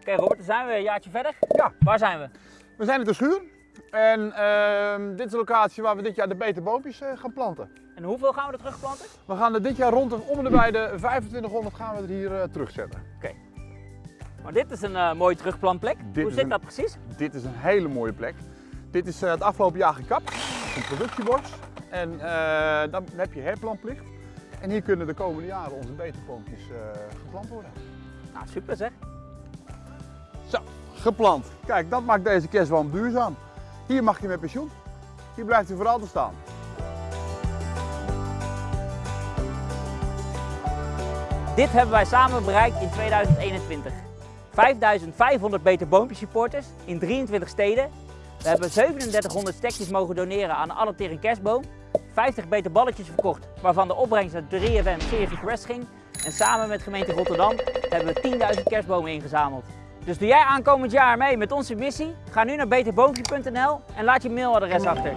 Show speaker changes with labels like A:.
A: Oké Robert, dan zijn we een jaartje verder.
B: Ja.
A: Waar zijn we?
B: We zijn in de schuur en ehm, dit is de locatie waar we dit jaar de beter boompjes eh, gaan planten.
A: En hoeveel gaan we er terugplanten?
B: We gaan er dit jaar rond de, om en bij de 2500 gaan we er hier eh, terugzetten.
A: Maar dit is een eh, mooie terugplantplek.
B: Dit
A: Hoe zit
B: een-
A: dat precies?
B: Dit is een hele mooie plek. Dit is het afgelopen jaar gekapt, een productieborst. En dan heb je herplantplicht. En hier kunnen de komende jaren onze beterboompjes geplant worden.
A: Nou, super zeg.
B: Geplant. Kijk, dat maakt deze kerstboom duurzaam. Hier mag je met pensioen. Hier blijft hij voor altijd staan.
A: Dit hebben wij samen bereikt in 2021. 5500 beter boompjes supporters in 23 steden. We hebben 3700 stekjes mogen doneren aan alle Tering Kerstboom. 50 beter balletjes verkocht, waarvan de opbrengst naar 3FM Series Request ging. En samen met gemeente Rotterdam hebben we 10.000 kerstbomen ingezameld. Dus doe jij aankomend jaar mee met onze missie? Ga nu naar beterboompje.nl en laat je mailadres achter.